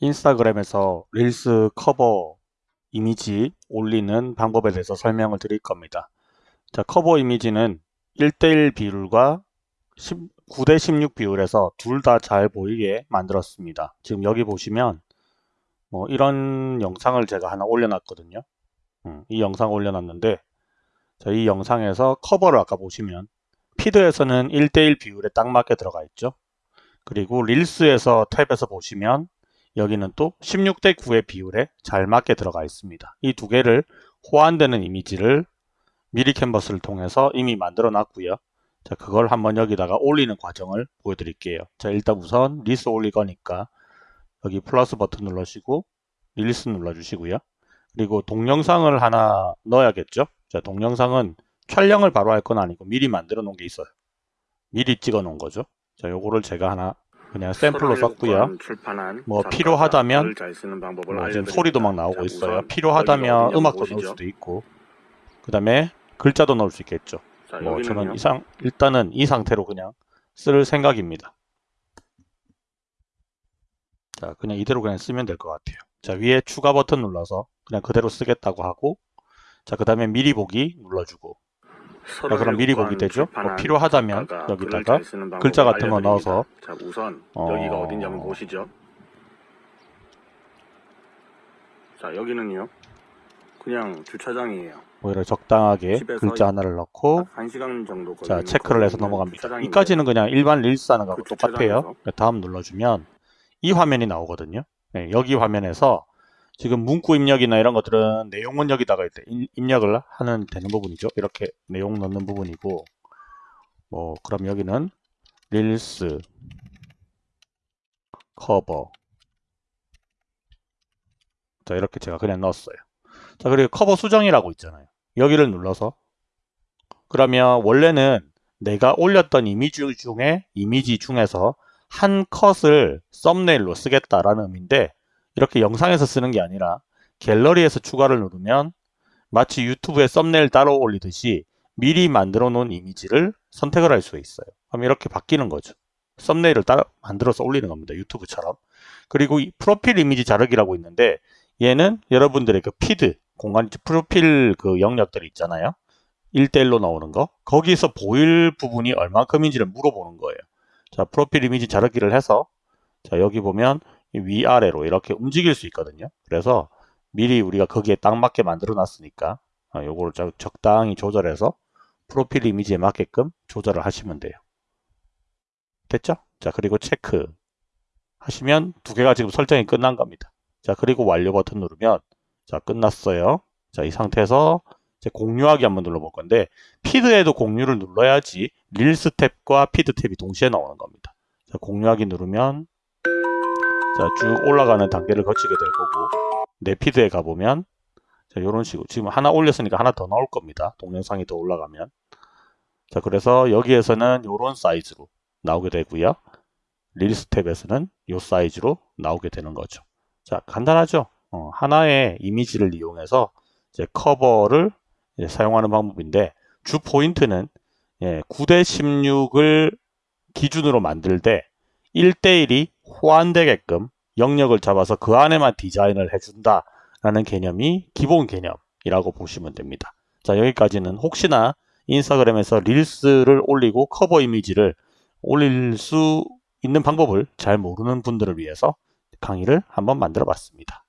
인스타그램에서 릴스 커버 이미지 올리는 방법에 대해서 설명을 드릴 겁니다. 자, 커버 이미지는 1대1 비율과 9대16 비율에서 둘 다 잘 보이게 만들었습니다. 지금 여기 보시면 뭐 이런 영상을 제가 하나 올려놨거든요. 음, 이 영상 올려놨는데 자, 이 영상에서 커버를 아까 보시면 feed에서는 1대1 비율에 딱 맞게 들어가 있죠. 그리고 릴스에서 탭에서 보시면 여기는 또 16대 9의 비율에 잘 맞게 들어가 있습니다. 이 두 개를 호환되는 이미지를 미리캔버스를 통해서 이미 만들어 놨고요. 자, 그걸 한번 여기다가 올리는 과정을 보여드릴게요. 자, 일단 우선 릴스 올릴 거니까 여기 플러스 버튼 눌러주시고 릴스 눌러주시고요. 그리고 동영상을 하나 넣어야겠죠. 자, 동영상은 촬영을 바로 할 건 아니고 미리 만들어 놓은 게 있어요. 미리 찍어 놓은 거죠. 자, 요거를 제가 하나 그냥 샘플로 썼고요. 뭐 필요하다면 뭐 지금 소리도 막 나오고 있어요. 필요하다면 음악도 넣을 수도 있고 그 다음에 글자도 넣을 수 있겠죠. 뭐 저는 이상 일단은 이 상태로 그냥 쓸 생각입니다. 자 그냥 이대로 그냥 쓰면 될 것 같아요. 자 위에 추가 버튼 눌러서 그냥 그대로 쓰겠다고 하고 자 그 다음에 미리 보기 눌러주고 자, 그럼 미리 보기 되죠. 뭐 필요하다면 여기다가 글자 같은 거 넣어서 자, 우선 어... 여기가 어딘지 한번 보시죠. 자, 여기는요. 그냥 주차장이에요. 오히려 적당하게 글자 하나를 넣고 한 시간 정도 자 체크를 해서 넘어갑니다. 이까지는 그냥 일반 릴스 하는 거하고 그 똑같아요. 다음 눌러주면 이 화면이 나오거든요. 네, 여기 화면에서 지금 문구 입력이나 이런 것들은 내용은 여기다가 이제 입력을 하는 되는 부분이죠. 이렇게 내용 넣는 부분이고 뭐 그럼 여기는 릴스 커버 자 이렇게 제가 그냥 넣었어요. 자 그리고 커버 수정이라고 있잖아요. 여기를 눌러서 그러면 원래는 내가 올렸던 이미지 중에 이미지 중에서 한 컷을 썸네일로 쓰겠다라는 의미인데 이렇게 영상에서 쓰는 게 아니라 갤러리에서 추가를 누르면 마치 유튜브에 썸네일 따로 올리듯이 미리 만들어 놓은 이미지를 선택을 할 수 있어요. 그럼 이렇게 바뀌는 거죠. 썸네일을 따로 만들어서 올리는 겁니다. 유튜브처럼. 그리고 이 프로필 이미지 자르기라고 있는데 얘는 여러분들의 그 피드, 공간 프로필 그 영역들이 있잖아요. 1대1로 나오는 거. 거기서 보일 부분이 얼만큼인지를 물어보는 거예요. 자, 프로필 이미지 자르기를 해서 자, 여기 보면 위아래로 이렇게 움직일 수 있거든요. 그래서 미리 우리가 거기에 딱 맞게 만들어 놨으니까 아, 요거를 적당히 조절해서 프로필 이미지에 맞게끔 조절을 하시면 돼요. 됐죠? 자 그리고 체크 하시면 두 개가 지금 설정이 끝난 겁니다. 자 그리고 완료 버튼 누르면 자 끝났어요. 자 이 상태에서 공유하기 한번 눌러볼 건데 feed에도 공유를 눌러야지 릴스 탭과 feed 탭이 동시에 나오는 겁니다. 자 공유하기 누르면 자, 쭉 올라가는 단계를 거치게 될 거고 내 feed에 가보면 자, 이런 식으로 지금 하나 올렸으니까 하나 더 나올 겁니다. 동영상이 더 올라가면 자, 그래서 여기에서는 이런 사이즈로 나오게 되고요. 릴스 탭에서는 이 사이즈로 나오게 되는 거죠. 자, 간단하죠? 어, 하나의 이미지를 이용해서 이제 커버를 이제 사용하는 방법인데 주 포인트는 예, 9대 16을 기준으로 만들 때 1대1이 호환되게끔 영역을 잡아서 그 안에만 디자인을 해준다 라는 개념이 기본 개념이라고 보시면 됩니다. 자 여기까지는 혹시나 인스타그램에서 릴스를 올리고 커버 이미지를 올릴 수 있는 방법을 잘 모르는 분들을 위해서 강의를 한번 만들어 봤습니다.